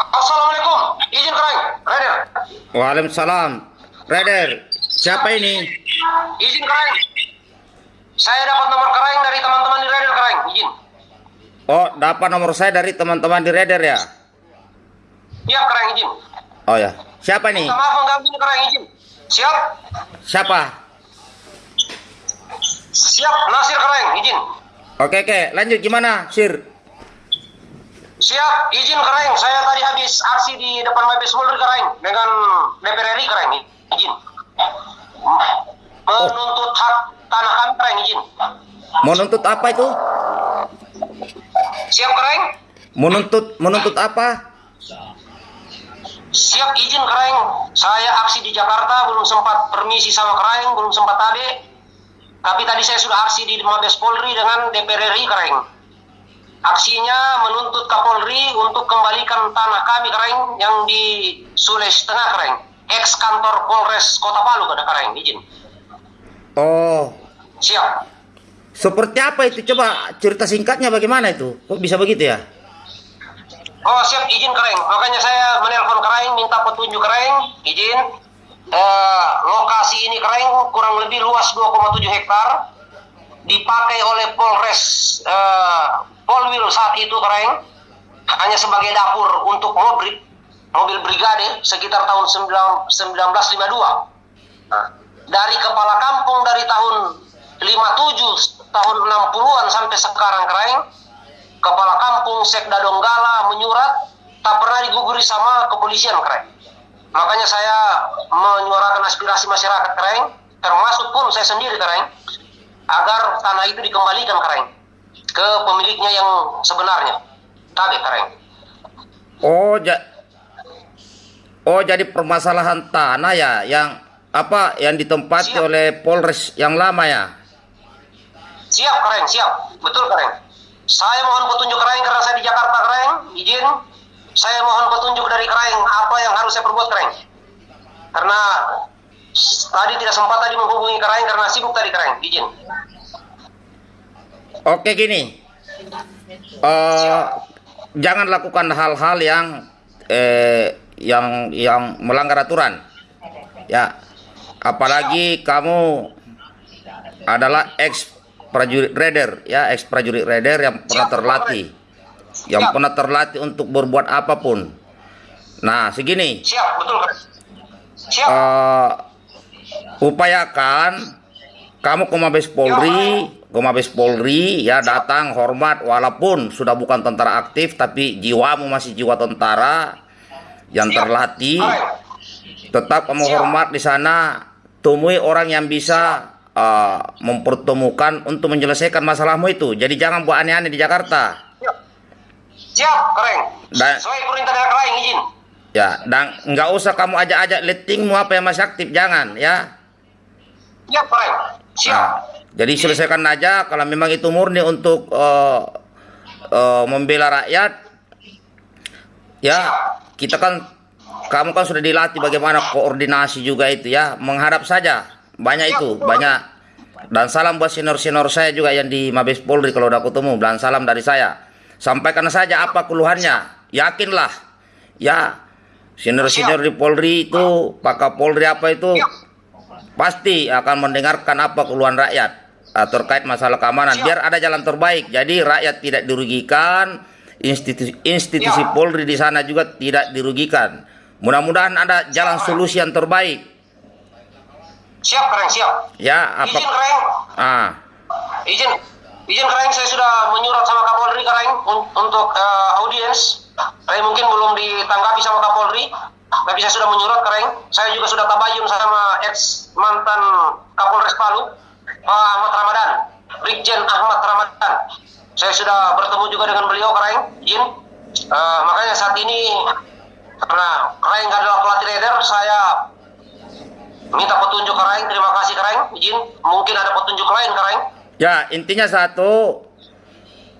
Assalamualaikum. Izin keren, Raider. Waalaikumsalam. Raider, siapa ini? Izin keren. Saya dapat nomor keren dari teman-teman di Raider keren. Izin. Oh, dapat nomor saya dari teman-teman di Raider ya? Siap keren izin. Oh ya. Siapa nih? Minta maaf mengganggu ini keren izin. Siap. Siapa? Siap. Nasir keren izin. Oke, oke. Lanjut gimana, Sir? Siap. Izin keren. Saya tadi habis aksi di depan Mabes Polri keren dengan DPR RI keren. Izin. Menuntut hak tanah kami keren izin. Menuntut apa itu? Siap keren. Menuntut menuntut apa? Siap izin keren. Saya aksi di Jakarta belum sempat permisi sama keren, belum sempat tadi. Tapi tadi saya sudah aksi di Mabes Polri dengan DPR RI keren. Aksinya menuntut Kapolri untuk kembalikan tanah kami keren yang di Sulawesi Tengah keren. Ex kantor Polres Kota Palu ada keren izin. Oh, Siap. seperti apa itu? Coba cerita singkatnya bagaimana itu? Kok bisa begitu ya? Oh siap izin keren. Makanya saya menelpon keren minta petunjuk keren izin. Eh, lokasi ini keren kurang lebih luas 2,7 hektar dipakai oleh Polres eh, Polwil saat itu keren hanya sebagai dapur untuk mobil mobil brigade sekitar tahun 9 1952. Nah, dari kepala kampung dari tahun 57 tahun 60-an sampai sekarang keren kepala kampung Sekda Donggala menyurat tak pernah diguguri sama kepolisian keren. Makanya saya menyuarakan aspirasi masyarakat keren, termasuk pun saya sendiri keren, agar tanah itu dikembalikan keren ke pemiliknya yang sebenarnya. Tadi keren. Oh, ja Oh, jadi permasalahan tanah ya yang apa yang ditempati Siap. oleh Polres yang lama ya? Siap keren, siap. Betul keren. Saya mohon petunjuk keren karena saya di Jakarta keren, izin. Saya mohon petunjuk dari keren apa yang harus saya perbuat keren. Karena tadi tidak sempat tadi menghubungi keren karena sibuk tadi keren, izin. Oke gini, eh jangan lakukan hal-hal yang eh, yang yang melanggar aturan, ya. Apalagi kamu adalah ex prajurit raider, ya ex prajurit raider yang pernah terlatih, yang pernah terlatih untuk berbuat apa pun. Nah, segini, Siap, betul keren. Siap. eh upayakan kamu ke Mabes Polri, ke Mabes Polri ya datang hormat walaupun sudah bukan tentara aktif tapi jiwamu masih jiwa tentara yang terlatih. Tetap kamu hormat di sana, temui orang yang bisa eh, mempertemukan untuk menyelesaikan masalahmu itu. Jadi jangan buat aneh-aneh di Jakarta. Siap. Keren. Dan- Sesuai perintah dari izin. Ya, dan nggak usah kamu ajak-ajak lettingmu apa yang masih aktif, jangan ya. Siap, keren. Siap. Nah, jadi selesaikan aja kalau memang itu murni untuk eh, eh, membela rakyat. Ya, kita kan kamu kan sudah dilatih bagaimana koordinasi juga itu ya, menghadap saja. Banyak itu, banyak. Dan salam buat senior-senior saya juga yang di Mabes Polri kalau udah ketemu. Dan salam dari saya. Sampaikan saja apa keluhannya. Yakinlah. Ya, senior-senior di Polri itu, Pak Kapolri apa itu, pasti akan mendengarkan apa keluhan rakyat uh, terkait masalah keamanan Siap. biar ada jalan terbaik jadi rakyat tidak dirugikan institusi institusi Siap. Polri di sana juga tidak dirugikan mudah-mudahan ada jalan Siap. solusi yang terbaik Siap, keren. Siap. ya apa Izin, keren. ah izin izin keren saya sudah menyurat sama Kapolri keren un- untuk eh, audiens tapi mungkin belum ditanggapi sama Kapolri tapi saya sudah menyurat keren saya juga sudah tabayun sama ex mantan Kapolres Palu Pak Ahmad Ramadan. Brigjen Ahmad Ramadan. Saya sudah bertemu juga dengan beliau keren izin Eh, makanya saat ini karena keren adalah pelatih raider saya minta petunjuk keren terima kasih keren izin mungkin ada petunjuk lain keren ya intinya satu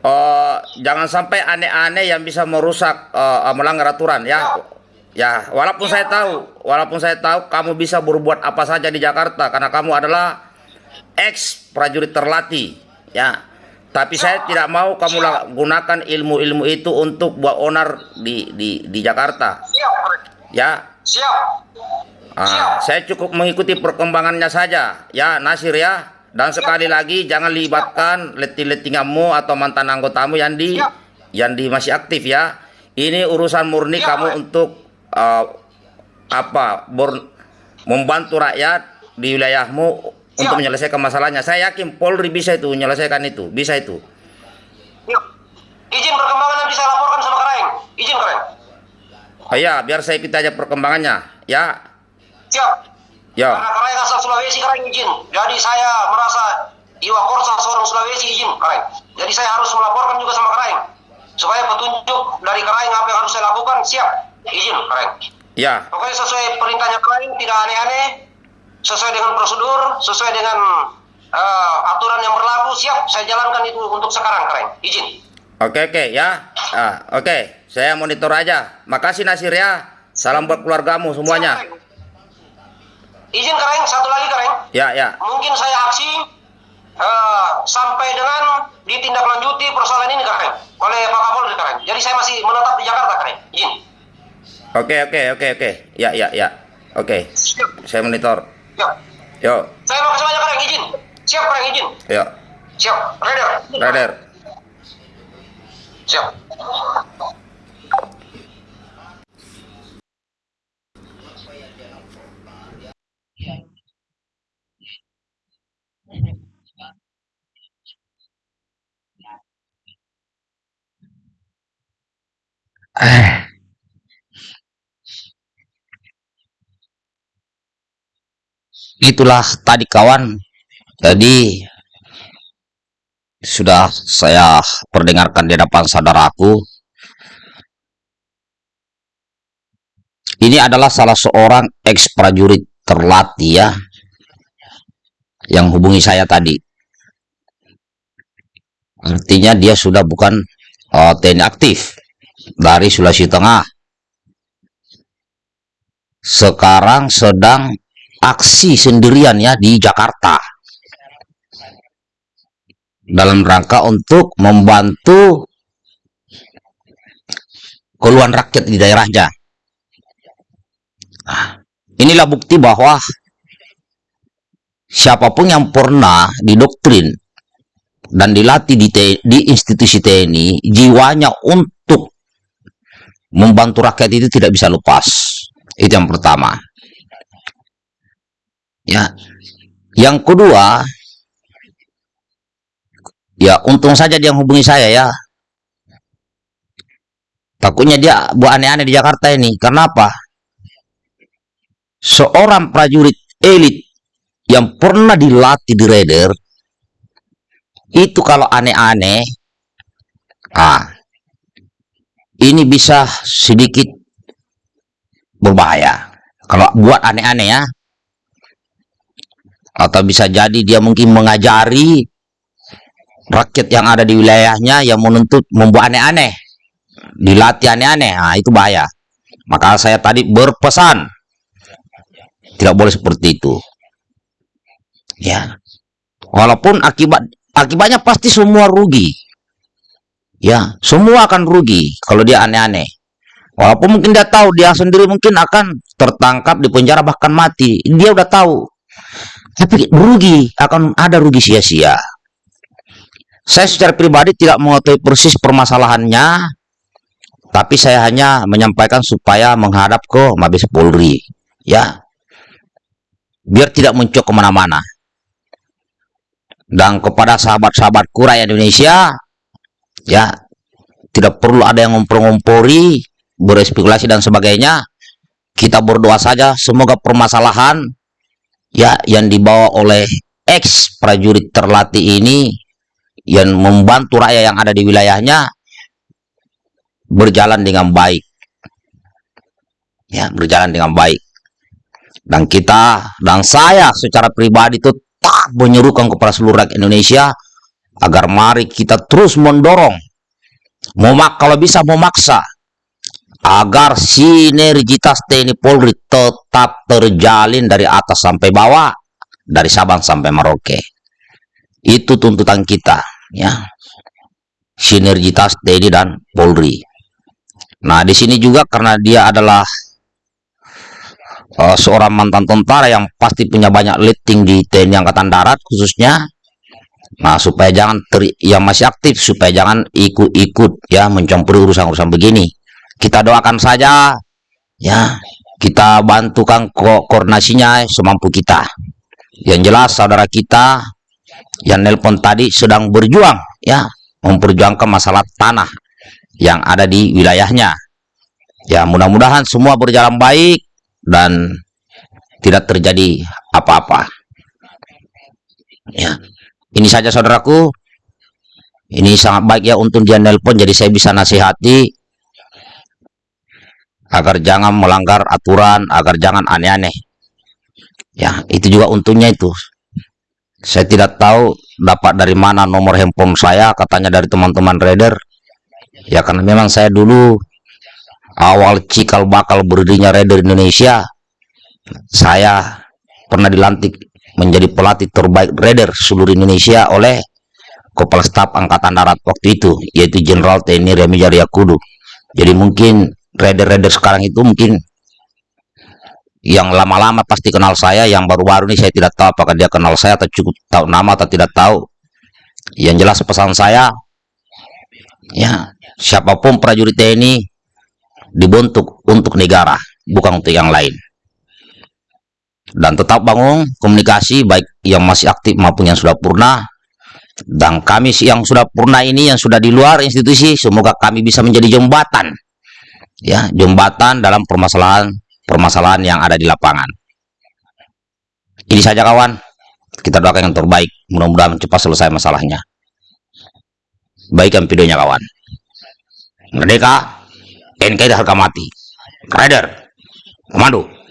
eh, jangan sampai aneh-aneh yang bisa merusak eh, melanggar aturan ya. Ya. Walaupun saya tahu walaupun saya tahu kamu bisa berbuat apa saja di Jakarta karena kamu adalah ex prajurit terlatih ya tapi saya tidak mau kamu gunakan ilmu-ilmu itu untuk buat onar di di di Jakarta. Ya, Siap. Ah, saya cukup mengikuti perkembangannya saja, ya Nasir ya. Dan sekali lagi jangan libatkan letting-lettinganmu atau mantan anggotamu yang di yang di masih aktif ya. Ini urusan murni kamu untuk uh, apa? bor- membantu rakyat di wilayahmu untuk Siap. menyelesaikan masalahnya. Saya yakin Polri bisa itu menyelesaikan itu, bisa itu. Yuk. Izin perkembangan nanti saya laporkan sama Kareng. Izin, Kareng. Oh ya, biar saya ikuti aja perkembangannya, ya. Siap. Ya. Karena Kareng asal Sulawesi, Kareng izin. Jadi saya merasa Iwa Korsa seorang Sulawesi izin, Kareng. Jadi saya harus melaporkan juga sama Kareng. Supaya petunjuk dari Kareng apa yang harus saya lakukan, siap. Izin, Kareng. Ya. Pokoknya sesuai perintahnya Kareng, tidak aneh-aneh. Sesuai dengan prosedur, sesuai dengan eh, aturan yang berlaku, siap. Saya jalankan itu untuk sekarang, Kareng. Izin. Oke oke ya. Ah, oke. Saya monitor aja. Makasih Nasir ya. Salam buat keluargamu semuanya. Siap. Izin, Kareng. Satu lagi, Kareng. Ya ya. mungkin saya aksi eh, sampai dengan ditindaklanjuti persoalan ini Karen oleh Pak Kapolri Karen. Jadi saya masih menetap di Jakarta Karen. Izin. Oke oke oke oke. Ya ya ya. Oke. Saya monitor. Siap. Yo. Saya makasih banyak Karen. Izin. Siap Karen. Izin. Yo. Siap. Radar. Radar. Siap. Itulah tadi kawan. Jadi sudah saya perdengarkan di depan saudaraku. Ini adalah salah seorang ex prajurit terlatih ya yang hubungi saya tadi. Artinya dia sudah bukan uh, TNI aktif dari Sulawesi Tengah. Sekarang sedang aksi sendirian ya di Jakarta dalam rangka untuk membantu keluhan rakyat di daerahnya. Nah, inilah bukti bahwa siapa pun yang pernah didoktrin dan dilatih di, di institusi TNI, jiwanya untuk membantu rakyat itu tidak bisa lepas. Itu yang pertama. Ya. Yang kedua, ya untung saja dia hubungi saya ya. Takutnya dia buat aneh-aneh di Jakarta ini. Karena apa? Seorang prajurit elit yang pernah dilatih di Raider itu kalau aneh-aneh ah ini bisa sedikit berbahaya. Kalau buat aneh-aneh ya, atau bisa jadi dia mungkin mengajari rakyat yang ada di wilayahnya yang menuntut membuat aneh-aneh dilatih aneh-aneh. Nah itu bahaya. Maka saya tadi berpesan. Tidak boleh seperti itu. Ya. Walaupun akibat akibatnya pasti semua rugi. Ya semua akan rugi kalau dia aneh-aneh. Walaupun mungkin dia tahu dia sendiri mungkin akan tertangkap di penjara bahkan mati. Dia udah tahu tapi rugi akan ada rugi sia-sia. Saya secara pribadi tidak mengetahui persis permasalahannya, tapi saya hanya menyampaikan supaya menghadap ke Mabes Polri, ya, biar tidak muncul ke mana-mana. Dan kepada sahabat-sahabatku rakyat Indonesia, ya, tidak perlu ada yang ngompor-ngompori, berespekulasi dan sebagainya. Kita berdoa saja, semoga permasalahan ya yang dibawa oleh ex prajurit terlatih ini yang membantu rakyat yang ada di wilayahnya berjalan dengan baik. Ya berjalan dengan baik. Dan kita dan saya secara pribadi tetap menyerukan kepada seluruh rakyat Indonesia agar mari kita terus mendorong. Memak kalau bisa memaksa agar sinergitas TNI Polri tetap terjalin dari atas sampai bawah, dari Sabang sampai Merauke. Itu tuntutan kita, ya. sinergitas TNI dan Polri. Nah, di sini juga karena dia adalah uh, seorang mantan tentara yang pasti punya banyak letting di TNI Angkatan Darat khususnya. Nah, supaya jangan ter, yang masih aktif supaya jangan ikut-ikut ya mencampuri urusan-urusan begini. Kita doakan saja ya, kita bantukan ko koordinasinya semampu kita. Yang jelas saudara kita yang nelpon tadi sedang berjuang ya, memperjuangkan masalah tanah yang ada di wilayahnya. Ya, mudah-mudahan semua berjalan baik dan tidak terjadi apa-apa. Ya. Ini saja saudaraku. Ini sangat baik ya untuk dia nelpon jadi saya bisa nasihati agar jangan melanggar aturan, agar jangan aneh-aneh. Ya, itu juga untungnya itu. Saya tidak tahu dapat dari mana nomor handphone saya, katanya dari teman-teman trader. Ya karena memang saya dulu awal cikal bakal berdirinya Raider Indonesia saya pernah dilantik menjadi pelatih terbaik Raider seluruh Indonesia oleh Kepala Staf Angkatan Darat waktu itu yaitu Jenderal TNI Remi Jariakudu jadi mungkin Raider-Raider sekarang itu mungkin yang lama-lama pasti kenal saya yang baru-baru ini saya tidak tahu apakah dia kenal saya atau cukup tahu nama atau tidak tahu yang jelas pesan saya ya siapa pun prajurit TNI dibentuk untuk negara, bukan untuk yang lain. Dan tetap bangun komunikasi baik yang masih aktif maupun yang sudah purna. Dan kami yang sudah purna ini, yang sudah di luar institusi, semoga kami bisa menjadi jembatan. Ya, jembatan dalam permasalahan-permasalahan yang ada di lapangan. Ini saja kawan, kita doakan yang terbaik. Mudah-mudahan cepat selesai masalahnya. Baikkan videonya kawan. Merdeka NKRI harga mati. Rider, komando.